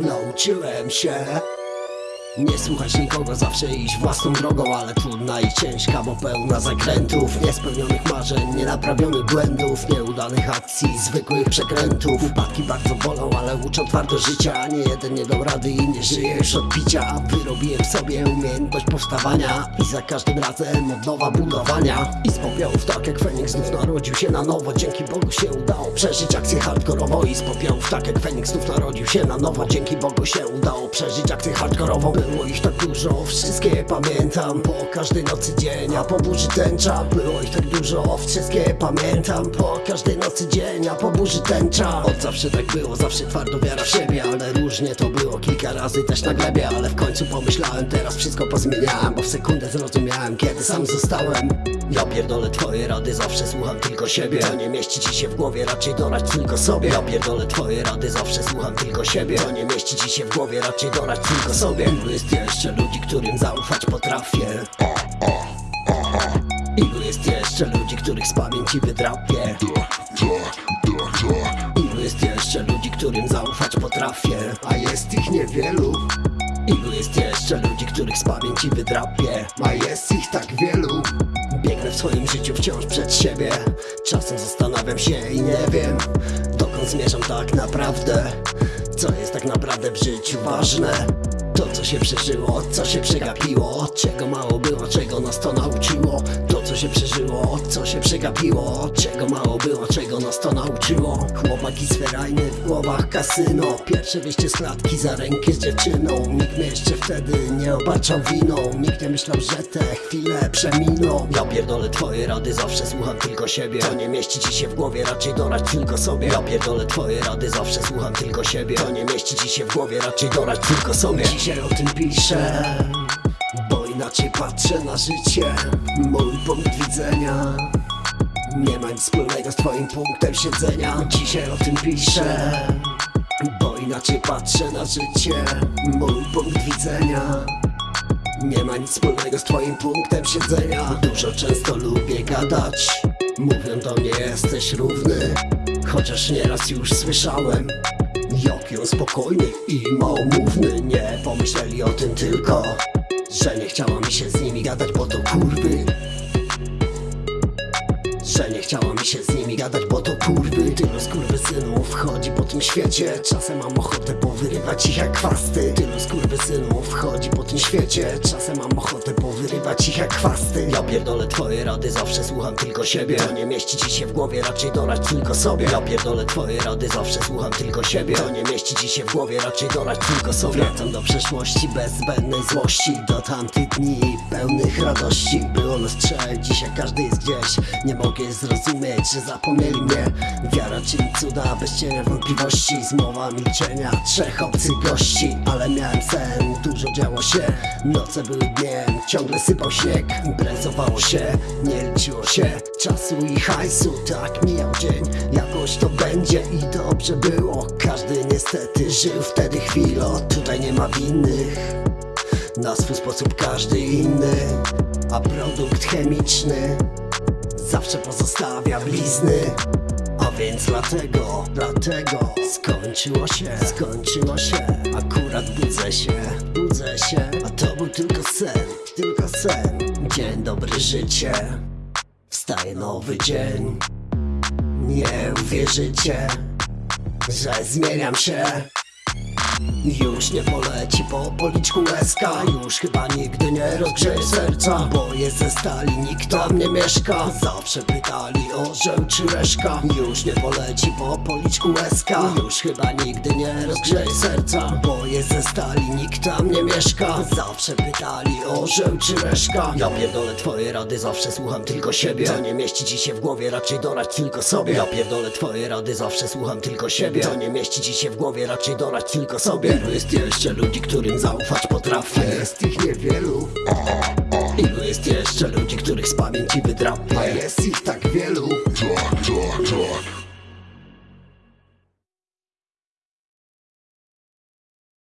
nauczyłem się nie słuchać nikogo, zawsze iść własną drogą Ale trudna i ciężka, bo pełna zakrętów Niespełnionych marzeń, nienaprawionych błędów Nieudanych akcji, zwykłych przekrętów. Upadki bardzo bolą, ale uczą twardo życia Nie jeden nie dał rady i nie żyje już od Wyrobiłem sobie umiejętność powstawania I za każdym razem od nowa budowania. I z popiołów tak jak Feniks znów narodził się na nowo. Dzięki Bogu się udało przeżyć akcję hardkorową I z popiołów tak jak Feniks znów narodził się na nowo. Dzięki Bogu się udało przeżyć akcję hardkorową Było ich tak dużo, wszystkie pamiętam. Po każdej nocy dzień, a po burzy tęcza. Było ich tak dużo, wszystkie pamiętam. Po każdej nocy dzień, a po burzy tęcza. Od zawsze tak było, zawsze twardo wiara w siebie Ale różnie to było, kilka razy też na glebie Ale w końcu pomyślałem, teraz wszystko pozmieniałem Bo w sekundę zrozumiałem, kiedy sam zostałem. Ja pierdolę twoje rady, zawsze słucham tylko siebie. To nie mieści ci się w głowie, raczej dorać tylko sobie. Ja pierdolę twoje rady, zawsze słucham tylko siebie. To nie mieści ci się w głowie, raczej dorać tylko sobie Ilu jest jeszcze ludzi, którym zaufać potrafię. Ilu jest jeszcze ludzi, których z pamięci wydrapię. Ilu jest jeszcze ludzi, którym zaufać potrafię. A jest ich niewielu. Ilu jest jeszcze ludzi, których z pamięci wydrapię. A jest ich tak wielu. Biegnę w swoim życiu wciąż przed siebie. Czasem zastanawiam się i nie wiem Dokąd zmierzam tak naprawdę. Co jest tak naprawdę w życiu ważne to co się przeżyło, co się przegapiło Czego mało było, czego nas to nauczyło. To co się przeżyło, co się przegapiło Czego mało Sferajny w głowach kasyno. Pierwsze wyjście z klatki za rękę z dziewczyną. Nikt mnie jeszcze wtedy nie obarczał winą. Nikt nie myślał, że te chwile przeminą. Ja pierdolę twoje rady, zawsze słucham tylko siebie. To nie mieści ci się w głowie, raczej dorać tylko sobie. Ja pierdolę twoje rady, zawsze słucham tylko siebie. To nie mieści ci się w głowie, raczej dorać tylko sobie. Dzisiaj o tym piszę Bo inaczej patrzę na życie. Mój punkt widzenia Nie ma nic wspólnego z twoim punktem siedzenia. Dzisiaj o tym piszę Bo inaczej patrzę na życie. Mój punkt widzenia. Nie ma nic wspólnego z twoim punktem siedzenia. Dużo często lubię gadać. Mówią do mnie jesteś równy Chociaż nieraz już słyszałem Jaki on spokojny i małomówny. Nie pomyśleli o tym tylko Że nie chciała mi się z nimi gadać, bo to kurwy nie chciała mi się z nimi gadać, bo to kurwy. Tylu skurwysynów chodzi po tym świecie. Czasem mam ochotę powyrywać ich jak chwasty Tylu skurwysynów chodzi po tym świecie. Czasem mam ochotę powyrywać ich jak chwasty Ja pierdolę twoje rady, zawsze słucham tylko siebie. To nie mieści ci się w głowie, raczej dorać tylko sobie. Ja pierdolę twoje rady, zawsze słucham tylko siebie. To nie mieści ci się w głowie, raczej dorać tylko sobie. Wracam do przeszłości bez zbędnej złości. Do tamtych dni pełnych radości. Było dzisiaj każdy jest gdzieś. Nie mogę zrozumieć, że zapomnieli mnie. Wiara czyni cuda, bez cienia wątpliwości. Zmowa milczenia, trzech obcych gości. Ale miałem sen, dużo działo się. Noce były dniem, ciągle sypał śnieg. Imprezowało się, nie liczyło się Czasu i hajsu, tak mijał dzień Jakoś to będzie i dobrze było. Każdy niestety żył wtedy chwilę. Tutaj nie ma winnych. Na swój sposób każdy inny A produkt chemiczny Zawsze pozostawia blizny. A więc dlatego, dlatego Skończyło się, skończyło się. Akurat budzę się, budzę się. A to był tylko sen, tylko sen. Dzień dobry życie. Wstaje nowy dzień. Nie uwierzycie Że zmieniam się już nie poleci po policzku łezka Już chyba nigdy nie rozgrzeje serca Bo jest ze stali, nikt tam nie mieszka. Zawsze pytali o żeł czy reszka. Już nie poleci po policzku łezka Już chyba nigdy nie rozgrzeje serca Bo jest ze stali, nikt tam nie mieszka. Zawsze pytali o żeł czy reszka. Ja pierdolę twoje rady, zawsze słucham tylko siebie. To nie mieści ci się w głowie, raczej dorać tylko sobie. Ja pierdolę twoje rady, zawsze słucham tylko siebie. To nie mieści ci się w głowie, raczej dorać tylko sobie. Ilu jest jeszcze ludzi, którym zaufać potrafię? Jest ich niewielu. Ilu jest jeszcze ludzi, których z pamięci wydrapię A jest ich tak wielu. Tak, tak, tak.